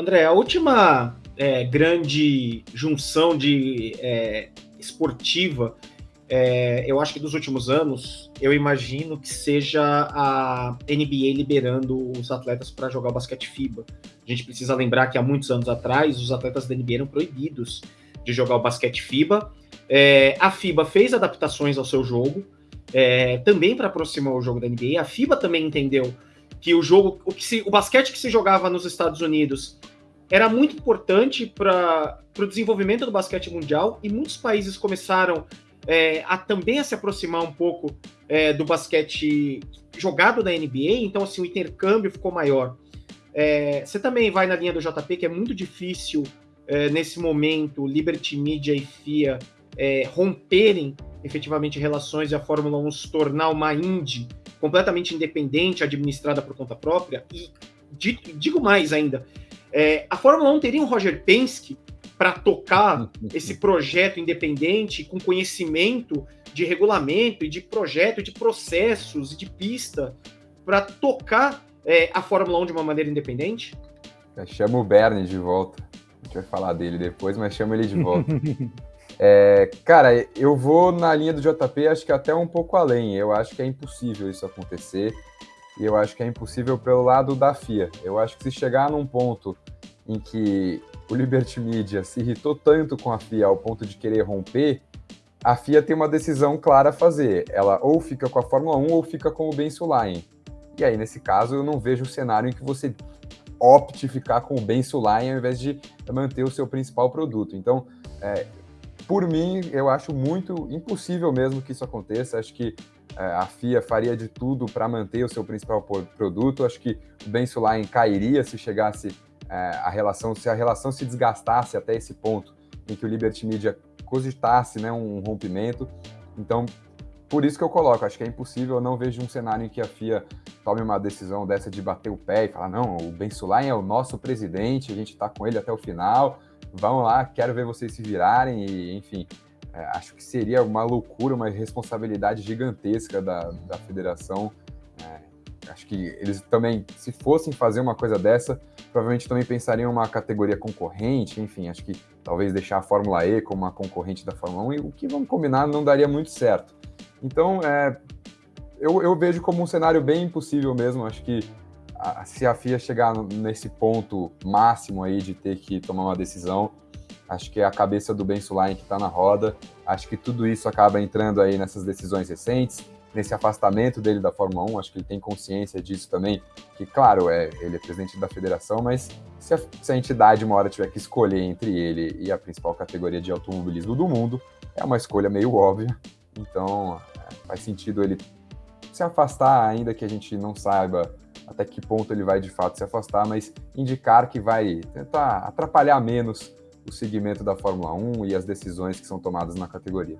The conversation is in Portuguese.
André, a última é, grande junção de é, esportiva, é, eu acho que dos últimos anos, eu imagino que seja a NBA liberando os atletas para jogar o basquete FIBA. A gente precisa lembrar que há muitos anos atrás, os atletas da NBA eram proibidos de jogar o basquete FIBA. É, a FIBA fez adaptações ao seu jogo, é, também para aproximar o jogo da NBA. A FIBA também entendeu que o jogo, o, que se, o basquete que se jogava nos Estados Unidos era muito importante para o desenvolvimento do basquete mundial e muitos países começaram é, a também a se aproximar um pouco é, do basquete jogado da NBA, então assim o intercâmbio ficou maior. É, você também vai na linha do JP que é muito difícil é, nesse momento Liberty Media e FIA é, romperem efetivamente relações e a Fórmula 1 se tornar uma Indy completamente independente, administrada por conta própria. E digo mais ainda, é, a Fórmula 1 teria um Roger Penske para tocar esse projeto independente com conhecimento de regulamento e de projeto, de processos e de pista para tocar é, a Fórmula 1 de uma maneira independente? Chama o Bernie de volta. A gente vai falar dele depois, mas chama ele de volta. É, cara, eu vou na linha do JP, acho que até um pouco além. Eu acho que é impossível isso acontecer. E eu acho que é impossível pelo lado da FIA. Eu acho que se chegar num ponto em que o Liberty Media se irritou tanto com a FIA ao ponto de querer romper, a FIA tem uma decisão clara a fazer. Ela ou fica com a Fórmula 1 ou fica com o Ben Sulaim. E aí, nesse caso, eu não vejo o cenário em que você opte ficar com o Ben Sulaim ao invés de manter o seu principal produto. Então, é, por mim, eu acho muito impossível mesmo que isso aconteça. Acho que é, a FIA faria de tudo para manter o seu principal produto. Acho que o Ben Sulaim cairia se chegasse é, a relação, se a relação se desgastasse até esse ponto em que o Liberty Media cogitasse né, um rompimento. Então, por isso que eu coloco, acho que é impossível, eu não vejo um cenário em que a FIA tome uma decisão dessa de bater o pé e falar, não, o Ben Sulaim é o nosso presidente, a gente está com ele até o final, vão lá, quero ver vocês se virarem e, enfim, é, acho que seria uma loucura, uma responsabilidade gigantesca da, da federação. É, acho que eles também, se fossem fazer uma coisa dessa, provavelmente também pensariam uma categoria concorrente, enfim, acho que talvez deixar a Fórmula E como uma concorrente da Fórmula 1, e o que vamos combinar não daria muito certo. Então, é, eu, eu vejo como um cenário bem impossível mesmo, acho que se a FIA chegar nesse ponto máximo aí de ter que tomar uma decisão, acho que é a cabeça do Ben Sulaim que está na roda. Acho que tudo isso acaba entrando aí nessas decisões recentes, nesse afastamento dele da Fórmula 1. Acho que ele tem consciência disso também. Que, claro, é, ele é presidente da federação, mas se a, se a entidade uma hora tiver que escolher entre ele e a principal categoria de automobilismo do mundo, é uma escolha meio óbvia. Então, é, faz sentido ele se afastar, ainda que a gente não saiba até que ponto ele vai de fato se afastar, mas indicar que vai tentar atrapalhar menos o segmento da Fórmula 1 e as decisões que são tomadas na categoria.